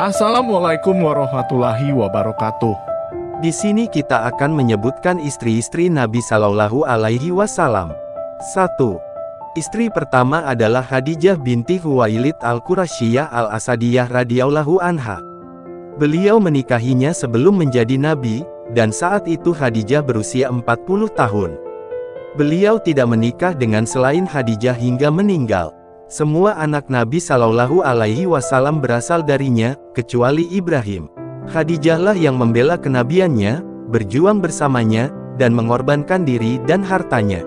Assalamualaikum warahmatullahi wabarakatuh. Di sini kita akan menyebutkan istri-istri Nabi Shallallahu Alaihi Wasallam. 1. Istri pertama adalah Khadijah binti Huwailid al-Qurasyiyah al-Asadiyah radhiyallahu anha. Beliau menikahinya sebelum menjadi nabi, dan saat itu Khadijah berusia 40 tahun. Beliau tidak menikah dengan selain Khadijah hingga meninggal. Semua anak Nabi Shallallahu Alaihi Wasallam berasal darinya, kecuali Ibrahim. Khadijahlah yang membela kenabiannya, berjuang bersamanya, dan mengorbankan diri dan hartanya.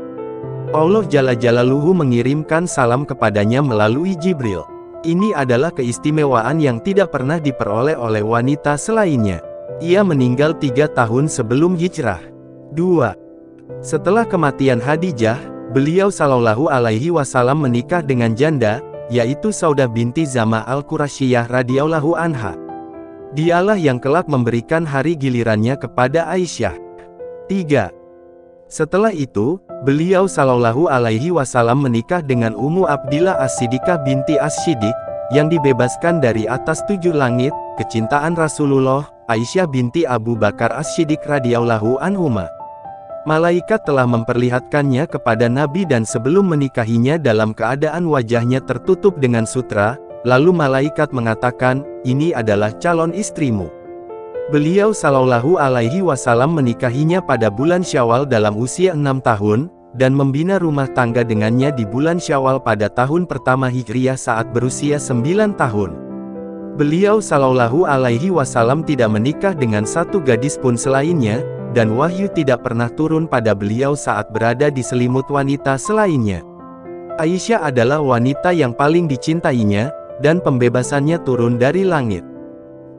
Allah Jalla Jalaluhu mengirimkan salam kepadanya melalui Jibril. Ini adalah keistimewaan yang tidak pernah diperoleh oleh wanita selainnya. Ia meninggal tiga tahun sebelum hijrah. 2. Setelah kematian Khadijah, Beliau Shallallahu Alaihi Wasallam menikah dengan janda, yaitu Saudah binti Zama al-Qurasyiyah radhiyallahu anha. Dialah yang kelak memberikan hari gilirannya kepada Aisyah. 3. Setelah itu, beliau Shallallahu Alaihi Wasallam menikah dengan Ummu Abdillah As-Siddiqah binti As-Siddiq, yang dibebaskan dari atas tujuh langit, kecintaan Rasulullah, Aisyah binti Abu Bakar As-Siddiq radhiyallahu anhuma. Malaikat telah memperlihatkannya kepada Nabi dan sebelum menikahinya dalam keadaan wajahnya tertutup dengan sutra, lalu malaikat mengatakan, ini adalah calon istrimu. Beliau Shallallahu Alaihi Wasallam menikahinya pada bulan Syawal dalam usia enam tahun, dan membina rumah tangga dengannya di bulan Syawal pada tahun pertama Hijriah saat berusia sembilan tahun. Beliau Shallallahu Alaihi Wasallam tidak menikah dengan satu gadis pun selainnya, dan wahyu tidak pernah turun pada beliau saat berada di selimut wanita selainnya. Aisyah adalah wanita yang paling dicintainya, dan pembebasannya turun dari langit.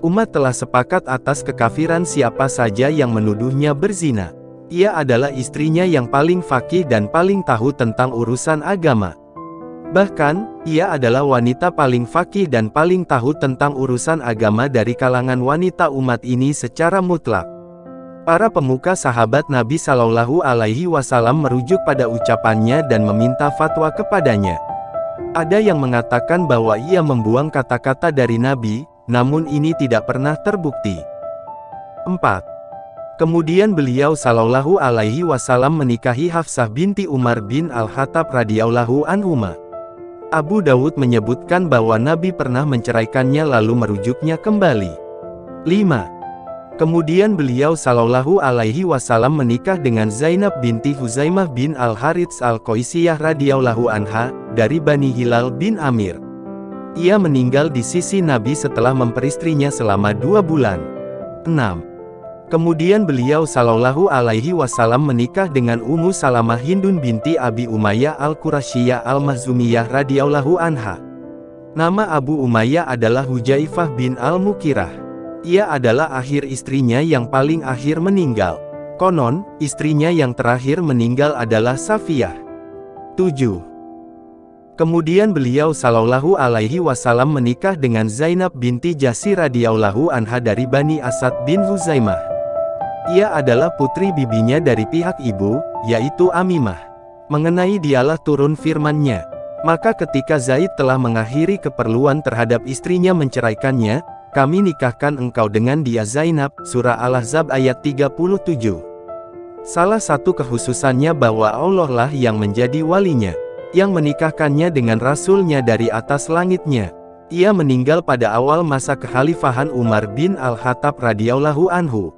Umat telah sepakat atas kekafiran siapa saja yang menuduhnya berzina. Ia adalah istrinya yang paling fakih dan paling tahu tentang urusan agama. Bahkan, ia adalah wanita paling fakih dan paling tahu tentang urusan agama dari kalangan wanita umat ini secara mutlak. Para pemuka sahabat Nabi Shallallahu Alaihi Wasallam merujuk pada ucapannya dan meminta fatwa kepadanya. Ada yang mengatakan bahwa ia membuang kata-kata dari Nabi, namun ini tidak pernah terbukti. 4. Kemudian beliau Shallallahu Alaihi Wasallam menikahi Hafsah binti Umar bin Al-Khattab radhiyallahu anhuma. Abu Dawud menyebutkan bahwa Nabi pernah menceraikannya lalu merujuknya kembali. 5. Kemudian beliau Shallallahu Alaihi Wasallam menikah dengan Zainab binti Huzaimah bin Al Harits Al Qaisiyah radhiyallahu anha dari Bani Hilal bin Amir. Ia meninggal di sisi Nabi setelah memperistrinya selama dua bulan. 6. Kemudian beliau Shallallahu Alaihi Wasallam menikah dengan Ummu Salamah Hindun binti Abi Umayyah Al Qurasyiyah Al Mahzumiyah radhiyallahu anha. Nama Abu Umayyah adalah Hujaifah bin Al Mukirah. Ia adalah akhir istrinya yang paling akhir meninggal. Konon, istrinya yang terakhir meninggal adalah Safiyah. 7. Kemudian beliau Shallallahu Alaihi Wasallam menikah dengan Zainab binti Jasi radhiyallahu anha dari Bani Asad bin Huzaimah. Ia adalah putri bibinya dari pihak ibu, yaitu Amimah. Mengenai dialah turun firmannya. Maka ketika Zaid telah mengakhiri keperluan terhadap istrinya menceraikannya, kami nikahkan engkau dengan dia Zainab, Surah Al-Ahzab ayat 37. Salah satu kekhususannya bahwa Allah lah yang menjadi walinya, yang menikahkannya dengan Rasulnya dari atas langitnya. Ia meninggal pada awal masa kekhalifahan Umar bin Al-Khattab radhiyallahu anhu.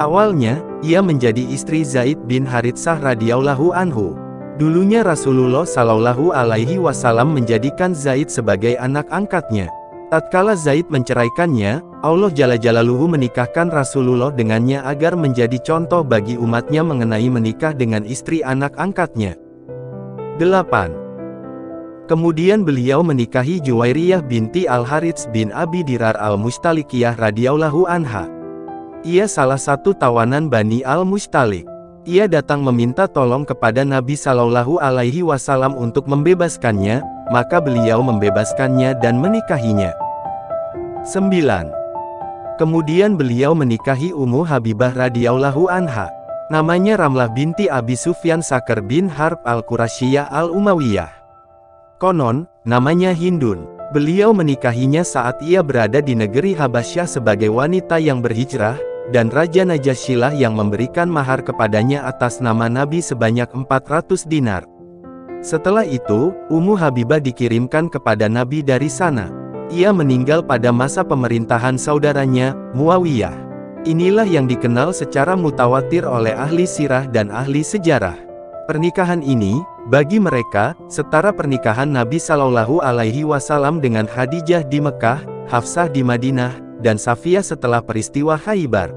Awalnya, ia menjadi istri Zaid bin Haritsah radhiyallahu anhu. Dulunya Rasulullah Shallallahu alaihi wasallam menjadikan Zaid sebagai anak angkatnya. Tatkala Zaid menceraikannya, Allah Jalla Jalaluhu menikahkan Rasulullah dengannya agar menjadi contoh bagi umatnya mengenai menikah dengan istri anak angkatnya. 8. Kemudian beliau menikahi Juwairiyah binti Al-Harits bin Abi Dirar Al-Mustalikiyah radhiyallahu anha. Ia salah satu tawanan Bani Al-Mustalik. Ia datang meminta tolong kepada Nabi Shallallahu Alaihi Wasallam untuk membebaskannya, maka beliau membebaskannya dan menikahinya. 9. Kemudian beliau menikahi Ummu Habibah radhiyallahu anha. Namanya Ramlah binti Abi Sufyan Sakar bin Harb al-Qurasyiyah al-Umayyah. Konon, namanya Hindun. Beliau menikahinya saat ia berada di negeri Habasyah sebagai wanita yang berhijrah, dan Raja Najashilah yang memberikan mahar kepadanya atas nama Nabi sebanyak 400 dinar. Setelah itu, Ummu Habibah dikirimkan kepada Nabi dari sana. Ia meninggal pada masa pemerintahan saudaranya, Muawiyah. Inilah yang dikenal secara mutawatir oleh ahli sirah dan ahli sejarah. Pernikahan ini, bagi mereka, setara pernikahan Nabi Shallallahu Alaihi Wasallam dengan Khadijah di Mekah, Hafsah di Madinah, dan Safiyah setelah peristiwa Khaybar.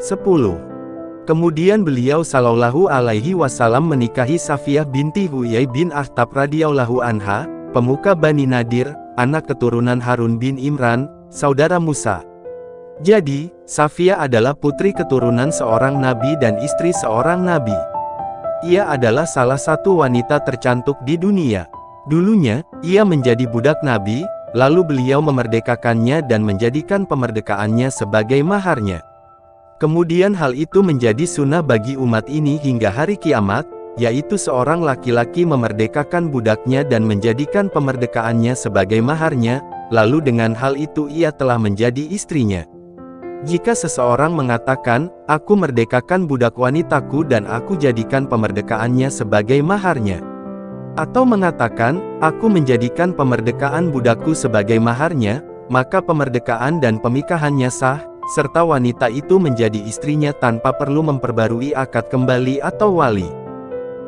10. Kemudian beliau Shallallahu Alaihi Wasallam menikahi Safiyah binti Huyai bin Akhtab radhiyallahu anha, pemuka Bani Nadir, anak keturunan Harun bin Imran, saudara Musa. Jadi, Safiyah adalah putri keturunan seorang nabi dan istri seorang nabi. Ia adalah salah satu wanita tercantik di dunia. Dulunya, ia menjadi budak Nabi, lalu beliau memerdekakannya dan menjadikan pemerdekaannya sebagai maharnya. Kemudian hal itu menjadi sunnah bagi umat ini hingga hari kiamat, yaitu seorang laki-laki memerdekakan budaknya dan menjadikan pemerdekaannya sebagai maharnya, lalu dengan hal itu ia telah menjadi istrinya. Jika seseorang mengatakan, aku merdekakan budak wanitaku dan aku jadikan pemerdekaannya sebagai maharnya. Atau mengatakan, aku menjadikan pemerdekaan budakku sebagai maharnya, maka pemerdekaan dan pemikahannya sah, serta wanita itu menjadi istrinya tanpa perlu memperbarui akad kembali atau wali.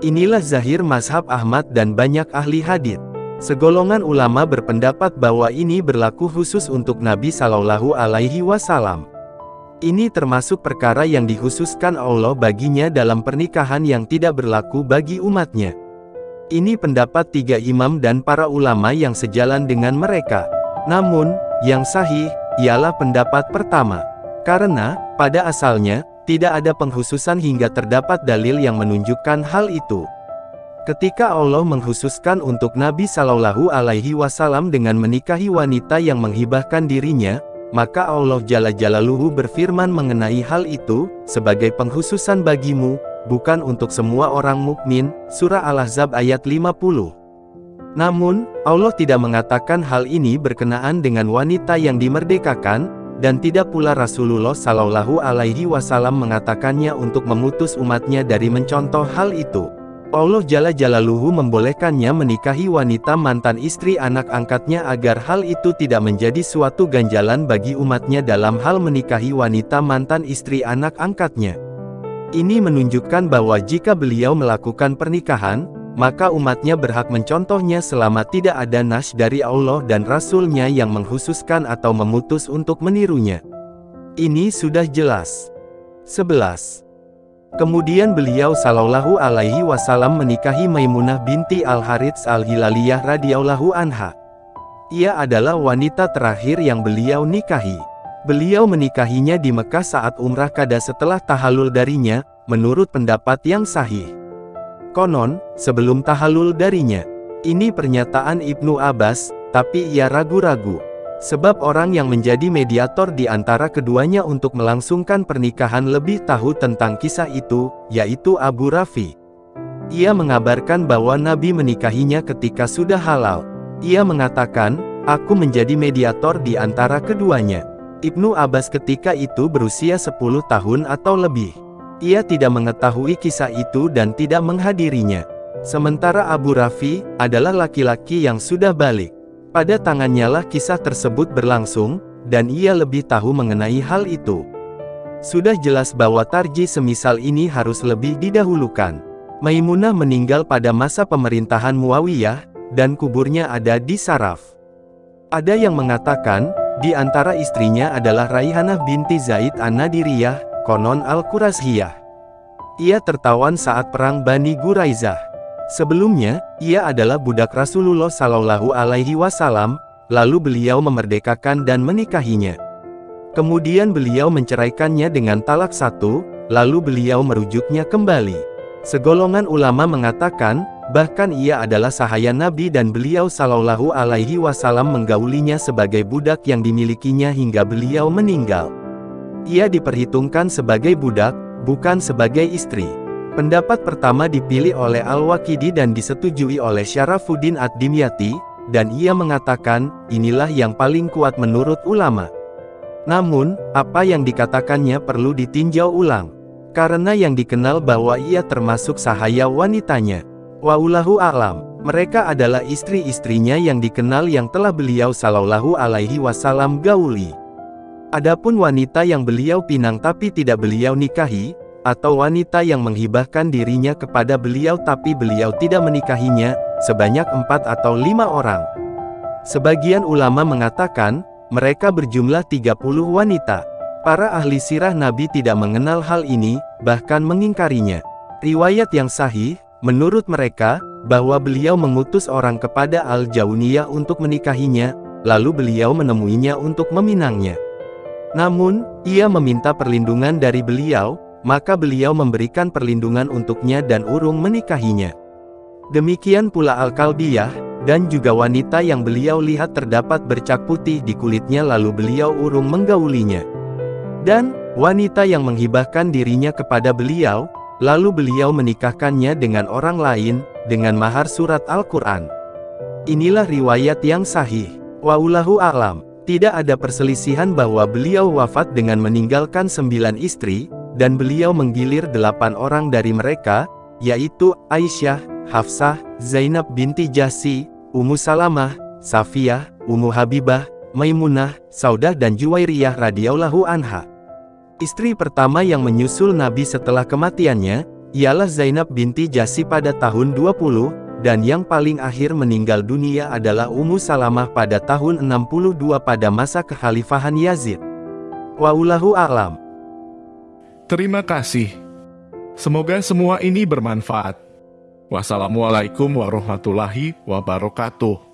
Inilah zahir mazhab Ahmad dan banyak ahli hadith. Segolongan ulama berpendapat bahwa ini berlaku khusus untuk Nabi Shallallahu Alaihi Wasallam. Ini termasuk perkara yang dikhususkan Allah baginya dalam pernikahan yang tidak berlaku bagi umatnya. Ini pendapat tiga imam dan para ulama yang sejalan dengan mereka. Namun, yang sahih, ialah pendapat pertama. Karena, pada asalnya, tidak ada penghususan hingga terdapat dalil yang menunjukkan hal itu. Ketika Allah menghususkan untuk Nabi Shallallahu Alaihi Wasallam dengan menikahi wanita yang menghibahkan dirinya, maka Allah Jalla Jalaluhu berfirman mengenai hal itu, sebagai penghususan bagimu, bukan untuk semua orang mukmin. Surah Al-Ahzab ayat 50. Namun, Allah tidak mengatakan hal ini berkenaan dengan wanita yang dimerdekakan, dan tidak pula Rasulullah Shallallahu Alaihi Wasallam mengatakannya untuk memutus umatnya dari mencontoh hal itu. Allah Jalla Jalaluhu membolehkannya menikahi wanita mantan istri anak angkatnya agar hal itu tidak menjadi suatu ganjalan bagi umatnya dalam hal menikahi wanita mantan istri anak angkatnya. Ini menunjukkan bahwa jika beliau melakukan pernikahan, maka umatnya berhak mencontohnya selama tidak ada nas dari Allah dan Rasulnya yang menghususkan atau memutus untuk menirunya. Ini sudah jelas. 11. Kemudian beliau Shallallahu Alaihi Wasallam menikahi Maimunah binti Al Harits Al Hilaliyah radhiyallahu anha. Ia adalah wanita terakhir yang beliau nikahi. Beliau menikahinya di Mekah saat umrah kada setelah tahalul darinya, menurut pendapat yang sahih. Konon, sebelum tahalul darinya. Ini pernyataan Ibnu Abbas, tapi ia ragu-ragu. Sebab orang yang menjadi mediator di antara keduanya untuk melangsungkan pernikahan lebih tahu tentang kisah itu, yaitu Abu Rafi. Ia mengabarkan bahwa Nabi menikahinya ketika sudah halal. Ia mengatakan, aku menjadi mediator di antara keduanya. Ibnu Abbas ketika itu berusia 10 tahun atau lebih. Ia tidak mengetahui kisah itu dan tidak menghadirinya. Sementara Abu Rafi, adalah laki-laki yang sudah balik. Pada tangannya lah kisah tersebut berlangsung, dan ia lebih tahu mengenai hal itu. Sudah jelas bahwa tarji semisal ini harus lebih didahulukan. Maimunah meninggal pada masa pemerintahan Muawiyah, dan kuburnya ada di Saraf. Ada yang mengatakan, di antara istrinya adalah Raihanah binti Zaid an-Nadiriyah, konon Al-Qurashiyah. Ia tertawan saat perang Bani Guraizah. Sebelumnya, ia adalah budak Rasulullah Shallallahu Alaihi Wasallam, lalu beliau memerdekakan dan menikahinya. Kemudian beliau menceraikannya dengan talak satu, lalu beliau merujuknya kembali. Segolongan ulama mengatakan, bahkan ia adalah sahaya Nabi dan beliau Shallallahu Alaihi Wasallam menggaulinya sebagai budak yang dimilikinya hingga beliau meninggal. Ia diperhitungkan sebagai budak, bukan sebagai istri. Pendapat pertama dipilih oleh Al-Waqidi dan disetujui oleh Syarafuddin Ad-Dimyati, dan ia mengatakan, inilah yang paling kuat menurut ulama. Namun, apa yang dikatakannya perlu ditinjau ulang. Karena yang dikenal bahwa ia termasuk sahaya wanitanya. Waulahu alam, mereka adalah istri-istrinya yang dikenal yang telah beliau sallallahu alaihi wasallam gauli. Adapun wanita yang beliau pinang tapi tidak beliau nikahi, atau wanita yang menghibahkan dirinya kepada beliau tapi beliau tidak menikahinya, sebanyak empat atau lima orang. Sebagian ulama mengatakan, mereka berjumlah 30 wanita. Para ahli sirah Nabi tidak mengenal hal ini, bahkan mengingkarinya. Riwayat yang sahih, menurut mereka, bahwa beliau mengutus orang kepada Al-Jauniyah untuk menikahinya, lalu beliau menemuinya untuk meminangnya. Namun, ia meminta perlindungan dari beliau, maka beliau memberikan perlindungan untuknya dan urung menikahinya. Demikian pula Al-Kalbiyah, dan juga wanita yang beliau lihat terdapat bercak putih di kulitnya lalu beliau urung menggaulinya. Dan, wanita yang menghibahkan dirinya kepada beliau, lalu beliau menikahkannya dengan orang lain, dengan mahar surat Al-Quran. Inilah riwayat yang sahih. Waulahu alam. Tidak ada perselisihan bahwa beliau wafat dengan meninggalkan sembilan istri, dan beliau menggilir delapan orang dari mereka, yaitu Aisyah, Hafsah, Zainab binti Jasi, Ummu Salamah, Safiyah, Ummu Habibah, Maimunah, Saudah dan Juwairiyah radhiyallahu anha. Istri pertama yang menyusul Nabi setelah kematiannya, ialah Zainab binti Jasi pada tahun 20, dan yang paling akhir meninggal dunia adalah Ummu Salamah pada tahun 62 pada masa kekhalifahan Yazid. Waulahu a'lam. Terima kasih. Semoga semua ini bermanfaat. Wassalamualaikum warahmatullahi wabarakatuh.